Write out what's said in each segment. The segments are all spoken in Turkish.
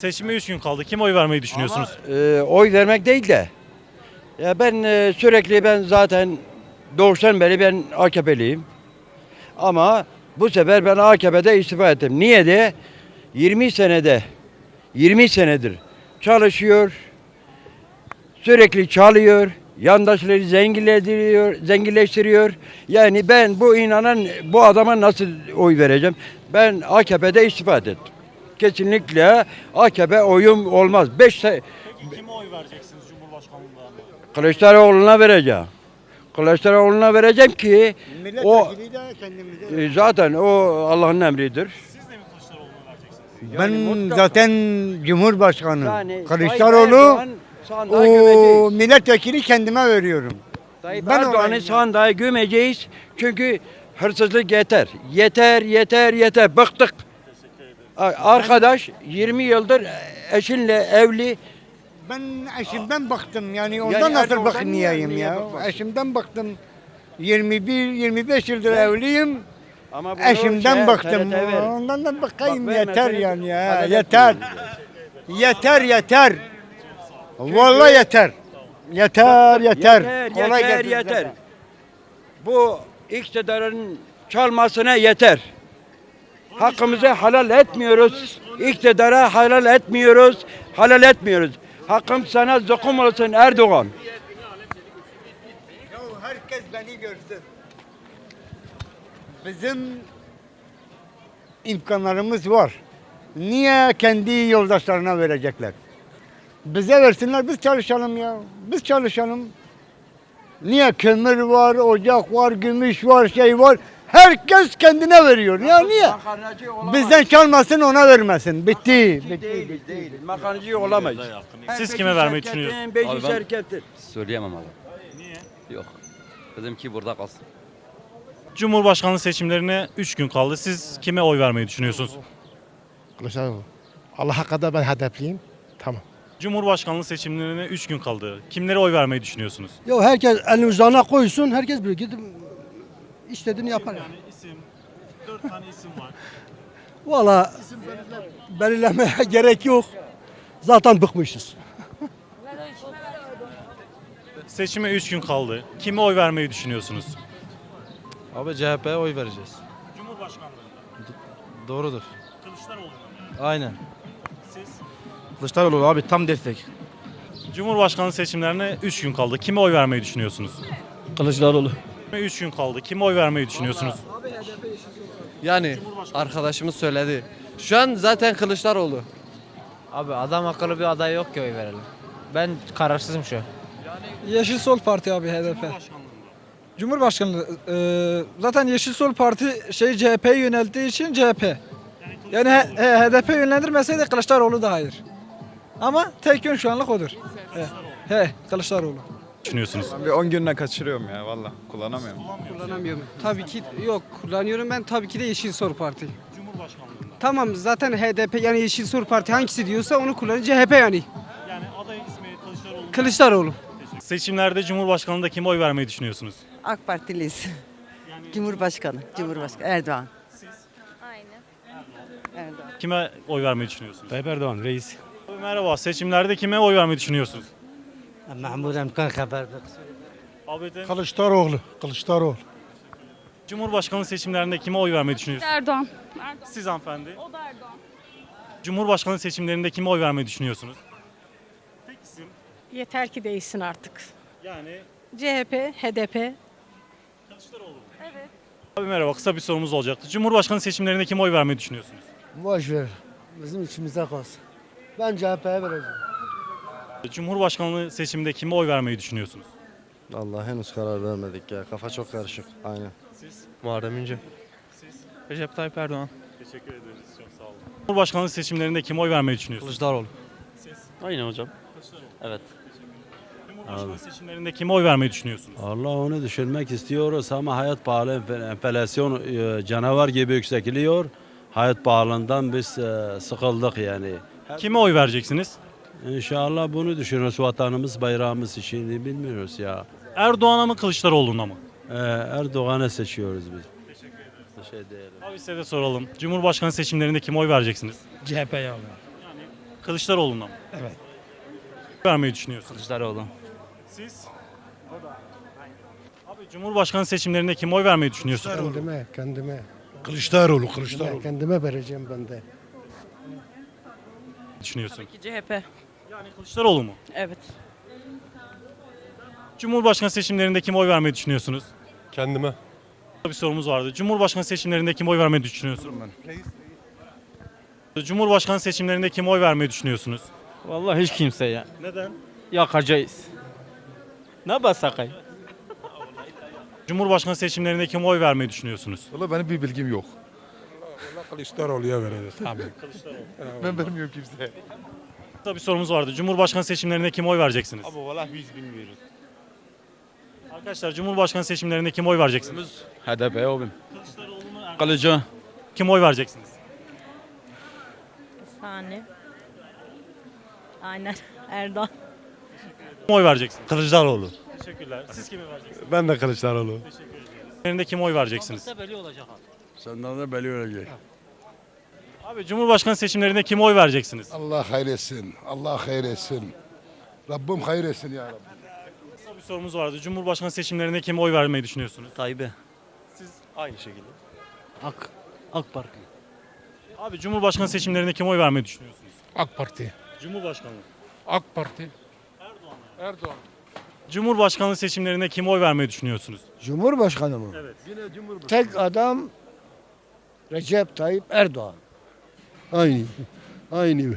Seçime 3 gün kaldı. Kime oy vermeyi düşünüyorsunuz? Ama, e, oy vermek değil de ya ben e, sürekli ben zaten doğuştan beri ben AKP'liyim. Ama bu sefer ben AKP'de istifa ettim. Niye de 20 senede 20 senedir çalışıyor. Sürekli çalıyor. Yandaşları zenginleştiriyor, zenginleştiriyor. Yani ben bu inanan bu adama nasıl oy vereceğim? Ben AKP'de istifa ettim. Kesinlikle AKP oyum olmaz. 5 Peki kime oy vereceksiniz Cumhurbaşkanlığında? Kılıçdaroğlu'na vereceğim. Kılıçdaroğlu'na vereceğim ki o Milletvekili de kendimize. e, zaten o Allah'ın emridir. Siz de mi Kılıçdaroğlu'na vereceksiniz? Ben mutlaka- zaten Cumhurbaşkanı Yani Kılıçdaroğlu o gömeceğiz. milletvekili kendime veriyorum. Tayyip ben Erdoğan'ı sandığa gömeceğiz. Çünkü hırsızlık yeter. Yeter, yeter, yeter. Bıktık. Arkadaş 20 yıldır eşinle evli. Ben eşimden baktım yani ondan nasıl Erdoğan'dan bakmayayım ya. bakmasın? Eşimden baktım. 21-25 yıldır evliyim. Ama Eşimden şey, baktım. Ondan da bakayım Bak, yeter seni yani ya. Yeter. Yeter yeter. Vallahi yeter. Yeter yeter. Yeter, Kolay yeter, yeter. Bu iktidarın çalmasına yeter. Hakkımızı halal etmiyoruz. İktidara halal etmiyoruz. Halal etmiyoruz. Hakkım sana zokum olsun Erdoğan. Ya herkes beni görsün. Bizim imkanlarımız var. Niye kendi yoldaşlarına verecekler? Bize versinler biz çalışalım ya. Biz çalışalım. Niye kömür var, ocak var, gümüş var, şey var. Herkes kendine veriyor. Ya niye? Bizden çalmasın ona vermesin. Bitti. Bitti. Değil, değil. Makarnacı olamayız. Siz kime vermeyi düşünüyorsunuz? beşi. Söyleyemem abi. Niye? Yok. Bizimki burada kalsın. Cumhurbaşkanlığı seçimlerine 3 gün kaldı. Siz kime oy vermeyi düşünüyorsunuz? Kılıçdaroğlu. Allah'a kadar ben hedefliyim. Tamam. Cumhurbaşkanlığı seçimlerine 3 gün kaldı. Kimlere oy vermeyi düşünüyorsunuz? Ya herkes elini vicdanına koysun, herkes bir gidip istediğini yapar. Yani. isim, 4 tane isim var. Valla belirlemeye gerek yok. Zaten bıkmışız. Seçime 3 gün kaldı. Kime oy vermeyi düşünüyorsunuz? Abi CHP'ye oy vereceğiz. Cumhurbaşkanlığında. Doğrudur. Kılıçdaroğlu. Aynen. Siz? Kılıçdaroğlu abi tam destek. Cumhurbaşkanlığı seçimlerine 3 gün kaldı. Kime oy vermeyi düşünüyorsunuz? Kılıçdaroğlu. 3 gün kaldı. Kime oy vermeyi düşünüyorsunuz? Yani arkadaşımız söyledi. Şu an zaten Kılıçdaroğlu. Abi adam akıllı bir aday yok ki oy verelim. Ben kararsızım şu an. Yeşil Sol Parti abi HDP. Cumhurbaşkanlığı e, zaten Yeşil Sol Parti şey CHP'ye yönelttiği için CHP. Yani he- he- HDP yönlendirmeseydi Kılıçdaroğlu da hayır. Ama tek yön şu anlık odur. He, he Kılıçdaroğlu. Düşünüyorsunuz. Bir 10 günle kaçırıyorum ya valla kullanamıyorum. Kullanamıyorum. Tabii ki yok kullanıyorum ben tabii ki de Yeşil Sol Parti. Cumhurbaşkanlığında. Tamam zaten HDP yani Yeşil Sol Parti hangisi diyorsa onu kullanır CHP yani. Yani aday ismi Kılıçdaroğlu. Kılıçdaroğlu. Seçimlerde Cumhurbaşkanlığında kime oy vermeyi düşünüyorsunuz? AK Partiliyiz. Cumhurbaşkanı, Cumhurbaşkanı Erdoğan. Erdoğan. Kime oy vermeyi düşünüyorsunuz? Tayyip Erdoğan reis. Merhaba. Seçimlerde kime oy vermeyi düşünüyorsunuz? Mahmud Emkan haber de- Kılıçdaroğlu. Kılıçdaroğlu. Cumhurbaşkanlığı seçimlerinde kime oy vermeyi düşünüyorsunuz? Erdoğan. Siz hanımefendi. O da Erdoğan. Cumhurbaşkanlığı seçimlerinde kime oy vermeyi düşünüyorsunuz? Tek isim. Yeter ki değişsin artık. Yani CHP, HDP. Kılıçdaroğlu. Evet. Abi merhaba. Kısa bir sorumuz olacaktı. Cumhurbaşkanlığı seçimlerinde kime oy vermeyi düşünüyorsunuz? Boş ver. Bizim içimize kalsın. Ben CHP'ye vereceğim. Cumhurbaşkanlığı seçiminde kime oy vermeyi düşünüyorsunuz? Allah henüz karar vermedik ya. Kafa çok karışık. Aynen. Muharrem İnce. Recep Tayyip Erdoğan. Teşekkür ederiz. Çok sağ olun. Cumhurbaşkanlığı seçimlerinde kime oy vermeyi düşünüyorsunuz? Kılıçdaroğlu. Aynen hocam. Evet. Cumhurbaşkanlığı seçimlerinde kime oy vermeyi düşünüyorsunuz? Allah onu düşürmek istiyoruz ama hayat pahalı. Enflasyon e, canavar gibi yükseliyor. Hayat pahalılığından biz e, sıkıldık yani. Kime oy vereceksiniz? İnşallah bunu düşünüyoruz. Vatanımız, bayrağımız için bilmiyoruz ya. Erdoğan'a mı Kılıçdaroğlu'na mı? Ee, Erdoğan'ı seçiyoruz biz. Teşekkür değil. Abi size de soralım. Cumhurbaşkanı seçimlerinde kime oy vereceksiniz? CHP'ye Kılıçdaroğlu'na mı? Evet. Vermeyi düşünüyorsunuz. Kılıçdaroğlu. Siz? Abi Cumhurbaşkanı seçimlerinde kim oy vermeyi düşünüyorsun? Kendime, kendime. Kılıçdaroğlu, Kendime, kendime vereceğim ben de. Düşünüyorsun. ki CHP. Yani Kılıçdaroğlu mu? Evet. Cumhurbaşkanı seçimlerinde kim oy vermeyi düşünüyorsunuz? Kendime. Bir sorumuz vardı. Cumhurbaşkanı seçimlerinde kim oy vermeyi düşünüyorsun? Cumhurbaşkanı seçimlerinde kim oy vermeyi düşünüyorsunuz? Vallahi hiç kimse ya. Neden? Yakacağız. Ne basakay? Cumhurbaşkanı seçimlerinde kim oy vermeyi düşünüyorsunuz? Valla benim bir bilgim yok. Kılıçdaroğlu'ya vereceğiz. Tabii. Ben vermiyorum kimseye. Kısa bir sorumuz vardı. Cumhurbaşkanı seçimlerinde kim oy vereceksiniz? Abi valla biz bilmiyoruz. Arkadaşlar Cumhurbaşkanı seçimlerinde kim oy vereceksiniz? HDP abim. Kılıcı. Kim oy vereceksiniz? Saniye. Aynen. Erdoğan. Kim oy vereceksiniz? Kılıçdaroğlu. Teşekkürler. Siz kimi vereceksiniz? Ben de Kılıçdaroğlu. Seçimlerinde kim oy vereceksiniz? Senden de belli olacak. Abi Cumhurbaşkanı seçimlerinde kim oy vereceksiniz? Allah hayretsin. Allah hayretsin. Rabbim hayretsin ya Rabbi. Kısa bir sorumuz vardı. Cumhurbaşkanı seçimlerinde kim oy vermeyi düşünüyorsunuz? Tayyip'e. Aynı şekilde. AK, AK Parti. Abi Cumhurbaşkanı seçimlerinde kim oy vermeyi düşünüyorsunuz? AK Parti. Cumhurbaşkanı. AK Parti. Erdoğan. Cumhurbaşkanlığı seçimlerinde kim oy vermeyi düşünüyorsunuz? Cumhurbaşkanı mı? Evet. Tek adam Recep Tayyip Erdoğan. Aynı. Aynı.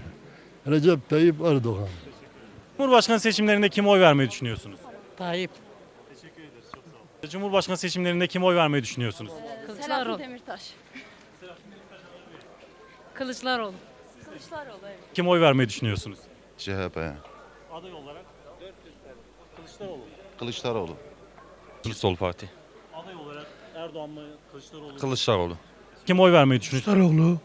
Recep Tayyip Erdoğan. Cumhurbaşkanı seçimlerinde kim oy vermeyi düşünüyorsunuz? Tayyip. Cumhurbaşkanı seçimlerinde kim oy vermeyi düşünüyorsunuz? Kılıçdaroğlu. Demirtaş. Kılıçdaroğlu. Kılıçdaroğlu evet. Kim oy vermeyi düşünüyorsunuz? CHP. Aday olarak Kılıçdaroğlu. Kılıçdaroğlu. Sol Parti. Aday olarak Erdoğan mı Kılıçdaroğlu? Kılıçdaroğlu. Kim oy vermeyi düşünüyorsunuz? Kılıçdaroğlu.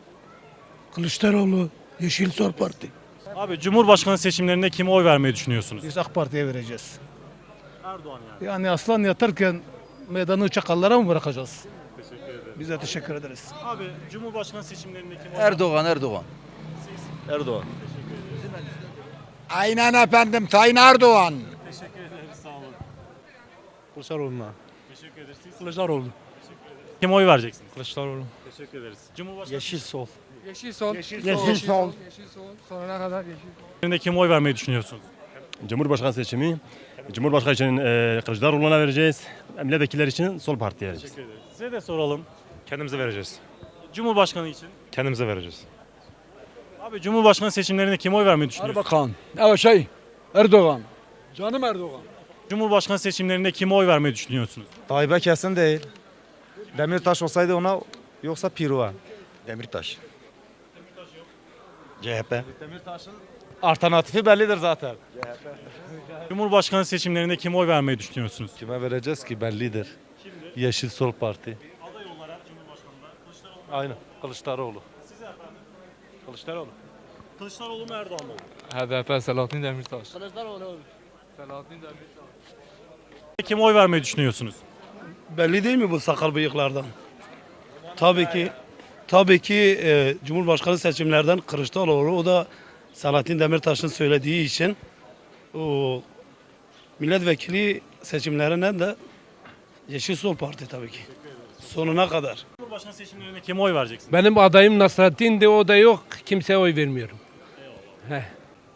Kılıçdaroğlu. Yeşil Sol Parti. Abi Cumhurbaşkanı seçimlerinde kim oy vermeyi düşünüyorsunuz? Biz AK Parti'ye vereceğiz. Erdoğan yani. Yani aslan yatarken meydanı çakallara mı bırakacağız? Biz de teşekkür ederiz. Abi Cumhurbaşkanı seçimlerinde kim oy Erdoğan, Erdoğan. Erdoğan. Aynen efendim Sayın Erdoğan. Teşekkür ederiz. Sağ olun. Kılıçdaroğlu'na. Teşekkür ederiz. Siz Kılıçdaroğlu. kim oy vereceksiniz? Kılıçdaroğlu. Teşekkür ederiz. Cumhurbaşkanı Yeşil sol. Yeşil sol. Yeşil sol. Sonuna kadar yeşil. seçimlerinde kim oy vermeyi düşünüyorsunuz? Cumhurbaşkanı seçimi. Cumhurbaşkanı için e, Kılıçdaroğlu'na vereceğiz. Milletvekilleri için Sol Parti'ye vereceğiz. Teşekkür ederiz. Size de soralım. Kendimize vereceğiz. Cumhurbaşkanı için. Kendimize vereceğiz. Abi Cumhurbaşkanı seçimlerinde kim oy vermeyi düşünüyorsunuz? Erbakan. Evet şey. Erdoğan. Canım Erdoğan. Cumhurbaşkanı seçimlerinde kim oy vermeyi düşünüyorsunuz? Tayyip'e kesin değil. Demirtaş olsaydı ona yoksa Piruva. Demirtaş. CHP. Alternatifi bellidir zaten. Cumhurbaşkanı seçimlerinde kim oy vermeyi düşünüyorsunuz? Kime vereceğiz ki bellidir. Yeşil Sol Parti. Aday olarak Cumhurbaşkanı'nda Kılıçdaroğlu. Aynen. Kılıçdaroğlu. Size efendim. Kılıçdaroğlu. Kılıçdaroğlu mu Erdoğan mı? HDP Selahattin Demirtaş. Kılıçdaroğlu. Selahattin Demirtaş. Kim oy vermeyi düşünüyorsunuz? Belli değil mi bu sakal bıyıklardan? Tabii ki tabii ki e, Cumhurbaşkanı seçimlerden Kılıçdaroğlu o da Selahattin Demirtaş'ın söylediği için o milletvekili seçimlerinden de Yeşil Sol Parti tabii ki. Sonuna kadar. Cumhurbaşkanı seçimlerinde kim oy vereceksiniz? Benim adayım Nasrettin'di o da yok. Kimseye oy vermiyorum.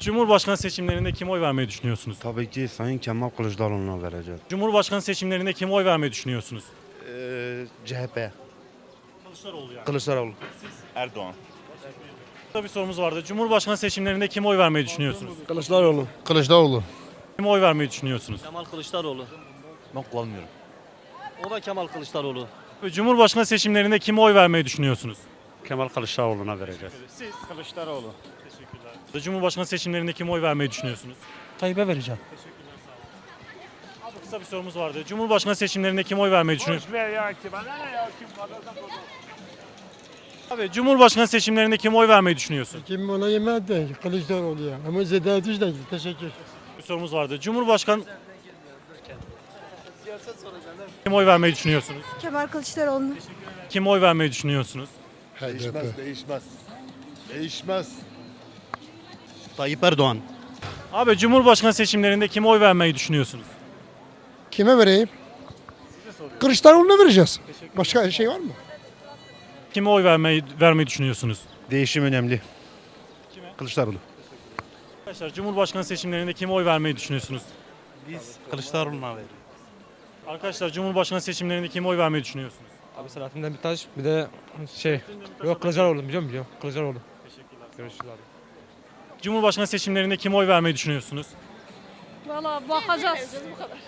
Cumhurbaşkanı seçimlerinde kim oy vermeyi düşünüyorsunuz? Tabii ki Sayın Kemal Kılıçdaroğlu'na vereceğiz. Cumhurbaşkanı seçimlerinde kim oy vermeyi düşünüyorsunuz? CHP. Kılıçdaroğlu yani. Kılıçdaroğlu. Erdoğan. Burada bir sorumuz vardı. Cumhurbaşkanı seçimlerinde kim oy vermeyi düşünüyorsunuz? Kılıçdaroğlu. Kılıçdaroğlu. Kim oy vermeyi düşünüyorsunuz? Kemal Kılıçdaroğlu. Ben kullanmıyorum. O da Kemal Kılıçdaroğlu. Cumhurbaşkanı seçimlerinde kim oy vermeyi düşünüyorsunuz? Kemal Kılıçdaroğlu'na vereceğiz. Siz Kılıçdaroğlu. Teşekkürler. Cumhurbaşkanı seçimlerinde kim oy vermeyi düşünüyorsunuz? Tayyip'e vereceğim. Abi kısa bir sorumuz vardı. Cumhurbaşkanı seçimlerinde kim oy vermeyi düşünüyorsunuz? Abi Cumhurbaşkanı seçimlerinde kim oy vermeyi düşünüyorsun? Kim ona yemez değil. Kılıçdaroğlu ya. Ama Zedat Üç değil. Teşekkür. Bir sorumuz vardı. Cumhurbaşkanı kim oy vermeyi düşünüyorsunuz? Kemal Kılıçdaroğlu. Kim oy vermeyi düşünüyorsunuz? Değişmez, değişmez. Değişmez. Tayyip Erdoğan. Abi Cumhurbaşkanı seçimlerinde kime oy vermeyi düşünüyorsunuz? Kime vereyim? Kılıçdaroğlu'na vereceğiz. Başka şey var mı? Kime oy vermeyi vermeyi düşünüyorsunuz? Değişim önemli. Kılıçdaroğlu. Arkadaşlar Cumhurbaşkanı seçimlerinde kime oy vermeyi düşünüyorsunuz? Biz Kılıçdaroğlu'na veriyoruz. Arkadaşlar Cumhurbaşkanı seçimlerinde kime oy vermeyi düşünüyorsunuz? Abi Selahattin Demirtaş bir de şey yok Kılıçdaroğlu biliyor musun? Kılıçdaroğlu. Görüşürüz abi. Cumhurbaşkanı seçimlerinde kime oy vermeyi düşünüyorsunuz? Valla bakacağız.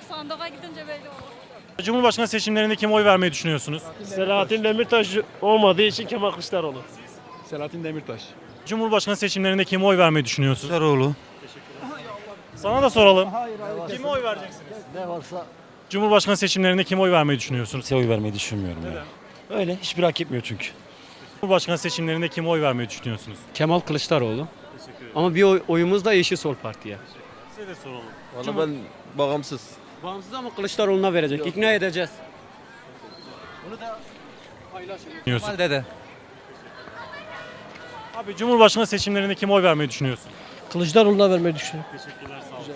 Sandığa gidince belli olur. Cumhurbaşkanı seçimlerinde kime oy vermeyi düşünüyorsunuz? Selahattin Demirtaş olmadığı için Kemal Kılıçdaroğlu. Selahattin Demirtaş. Cumhurbaşkanı seçimlerinde kime oy vermeyi düşünüyorsunuz? Kılıçdaroğlu. Sana da soralım. Kime oy vereceksiniz? Ne varsa Cumhurbaşkanı seçimlerinde kime oy vermeyi düşünüyorsunuz? Kimseye oy vermeyi düşünmüyorum ya. Öyle hiçbir hak etmiyor çünkü. Cumhurbaşkanı seçimlerinde kime oy vermeyi düşünüyorsunuz? Kemal Kılıçdaroğlu. Ama bir oy, oyumuz da Yeşil Sol Parti'ye. Size de soralım. Valla ben bağımsız. Bağımsız ama Kılıçdaroğlu'na verecek. İkna edeceğiz. Düşünüyorsun. Dede. Abi Cumhurbaşkanı seçimlerinde kime oy vermeyi düşünüyorsun? Kılıçdaroğlu'na vermeyi düşünüyorum. Teşekkürler sağ olun.